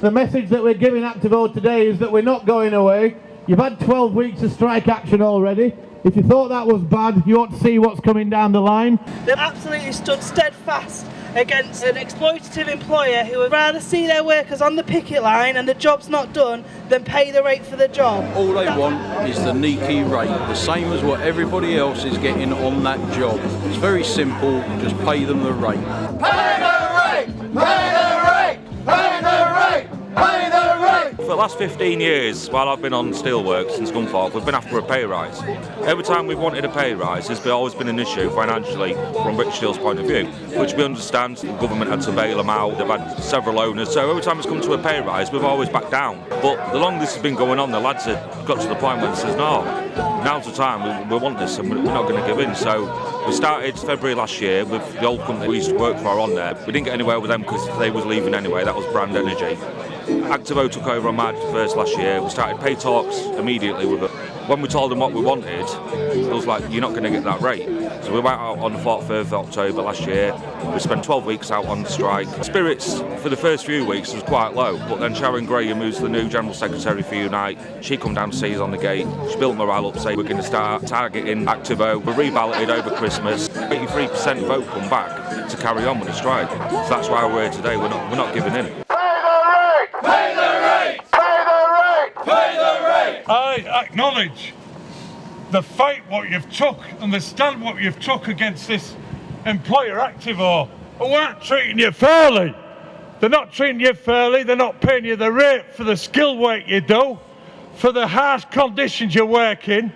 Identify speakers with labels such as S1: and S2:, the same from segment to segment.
S1: The message that we're giving Actavo today is that we're not going away. You've had 12 weeks of strike action already. If you thought that was bad, you ought to see what's coming down the line.
S2: They've absolutely stood steadfast against an exploitative employer who would rather see their workers on the picket line and the job's not done than pay the rate for the job.
S3: All they want is the NAECI rate, the same as what everybody else is getting on that job. It's very simple, just pay them the rate.
S4: Pay
S5: last 15 years, while I've been on Steelworks and Scunthorpe, we've been after a pay rise. Every time we've wanted a pay rise, there's always been an issue financially from British Steel's point of view, which we understand the government had to bail them out, they've had several owners, so every time it's come to a pay rise, we've always backed down. But the longer this has been going on, the lads have got to the point where they says, no, now's the time, we, we want this and we're not going to give in. So we started February last year with the old company we used to work for on there. We didn't get anywhere with them because they was leaving anyway, that was Brand Energy. Actavo took over on March 1st last year. We started pay talks immediately with it. When we told them what we wanted, it was like, you're not going to get that rate. So we went out on the 4th of October last year. We spent 12 weeks out on strike. Spirits for the first few weeks was quite low, but then Sharon Graham, who's the new General Secretary for Unite, she come down to see us on the gate. She built morale up, say we're going to start targeting Actavo. We reballoted over Christmas. 83% vote come back to carry on with the strike. So that's why we're here today. We're not, we're not giving in.
S4: Pay the rate! Pay the rate! Pay the rate!
S6: I acknowledge the fight what you've took and the stand what you've took against this employer Actavo who aren't treating you fairly. They're not treating you fairly, they're not paying you the rate for the skill work you do, for the harsh conditions you work in.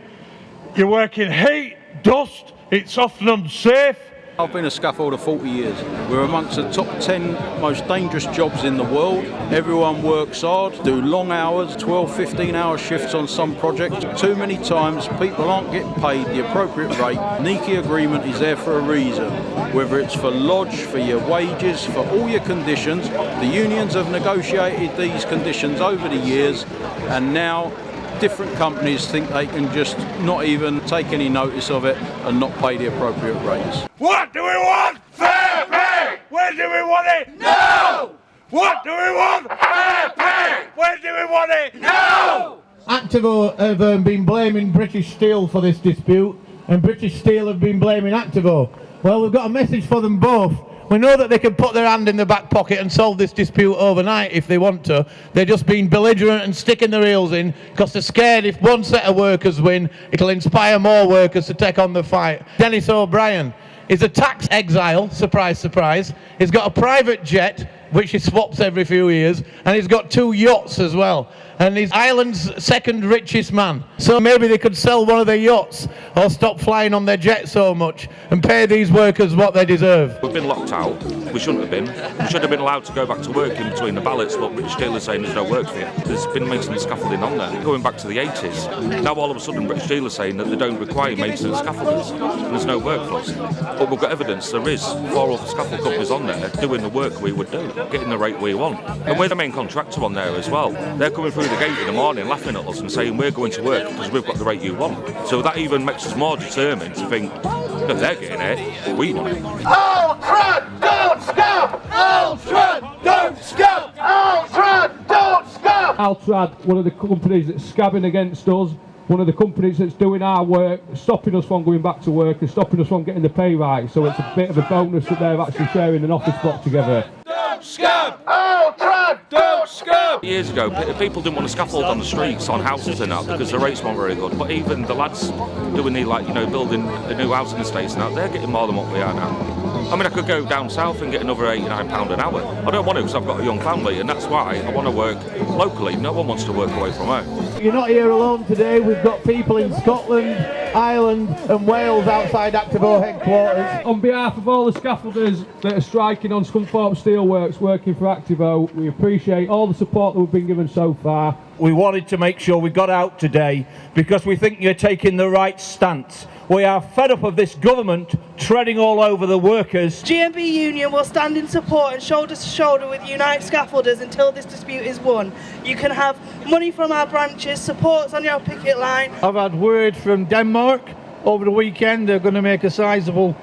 S6: You work in heat, dust, it's often unsafe.
S3: I've been a scaffolder 40 years. We're amongst the top 10 most dangerous jobs in the world. Everyone works hard, do long hours, 12, 15 hour shifts on some projects. Too many times people aren't getting paid the appropriate rate. NAECI agreement is there for a reason. Whether it's for lodge, for your wages, for all your conditions. The unions have negotiated these conditions over the years and now different companies think they can just not even take any notice of it and not pay the appropriate rates.
S6: What do we want?
S4: Fair pay!
S6: Where do we want it?
S4: No!
S6: What do we want?
S4: Fair pay!
S6: Where do we want it?
S4: No!
S1: Actavo have um, been blaming British Steel for this dispute, and British Steel have been blaming Actavo. Well, we've got a message for them both. We know that they can put their hand in the back pocket and solve this dispute overnight if they want to. They're just being belligerent and sticking their heels in because they're scared if one set of workers win, it'll inspire more workers to take on the fight. Denis O'Brien is a tax exile, surprise, surprise. He's got a private jet, which he swaps every few years, and he's got two yachts as well. And he's Ireland's second richest man. So maybe they could sell one of their yachts or stop flying on their jet so much and pay these workers what they deserve.
S5: We've been locked out. We shouldn't have been. We should have been allowed to go back to work in between the ballots, but British Steel is saying there's no work for you. There's been maintenance scaffolding on there, going back to the 80s. Now all of a sudden British Steel is saying that they don't require maintenance scaffolders and there's no work for us. But we've got evidence there is four other scaffold companies on there doing the work we would do, getting the rate we want. And we're the main contractor on there as well. They're coming through the gate in the morning laughing at us and saying we're going to work because we've got the rate you want. So that even makes us more determined to think that they're getting it, we want it.
S4: Altrad, don't scab! Altrad, don't scab! Altrad, don't scab!
S7: Altrad, one of the companies that's scabbing against us, one of the companies that's doing our work, stopping us from going back to work and stopping us from getting the pay rise. So it's a bit of a bonus that they're actually sharing an office block together.
S4: Don't scab!
S5: Years ago, people didn't want to scaffold on the streets on houses and that because the rates weren't very good. But even the lads doing the like, you know, building a new housing estates now, they're getting more than what we are now. I mean, I could go down south and get another £89 an hour. I don't want to because I've got a young family, and that's why I want to work locally. No one wants to work away from home.
S1: You're not here alone today. We've got people in Scotland, Ireland, and Wales outside Actavo headquarters.
S7: On behalf of all the scaffolders that are striking on Scunthorpe Steelworks working for Actavo, we appreciate all the support that we've been given so far.
S8: We wanted to make sure we got out today because we think you're taking the right stance. We are fed up of this government treading all over the workers.
S2: GMB Union will stand in support and shoulder to shoulder with Unite Scaffolders until this dispute is won. You can have money from our branches, supports on your picket line.
S8: I've had word from Denmark over the weekend they're going to make a sizable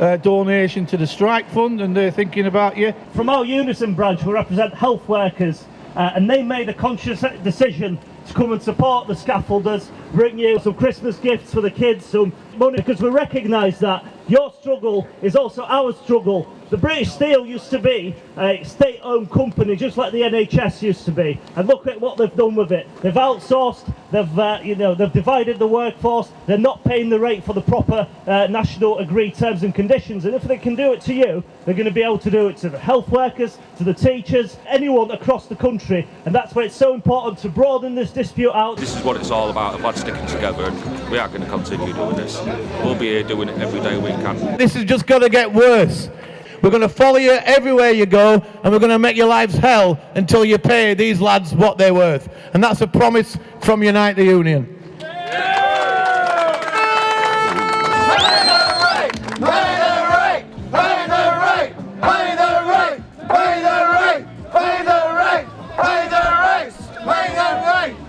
S8: uh, donation to the strike fund and they're thinking about you.
S9: From our Unison branch, we represent health workers uh, and they made a conscious decision to come and support the scaffolders, bring you some Christmas gifts for the kids, some money, because we recognise that your struggle is also our struggle. The British Steel used to be a state-owned company, just like the NHS used to be, and look at what they've done with it. They've outsourced, they've uh, you know they've divided the workforce. They're not paying the rate for the proper uh, national agreed terms and conditions. And if they can do it to you, they're going to be able to do it to the health workers, to the teachers, anyone across the country. And that's why it's so important to broaden this dispute out.
S5: This is what it's all about, about sticking together, and we are going to continue doing this. We'll be here doing it every day we can.
S1: This is just going to get worse. We're going to follow you everywhere you go, and we're going to make your lives hell until you pay these lads what they're worth. And that's a promise from Unite the Union.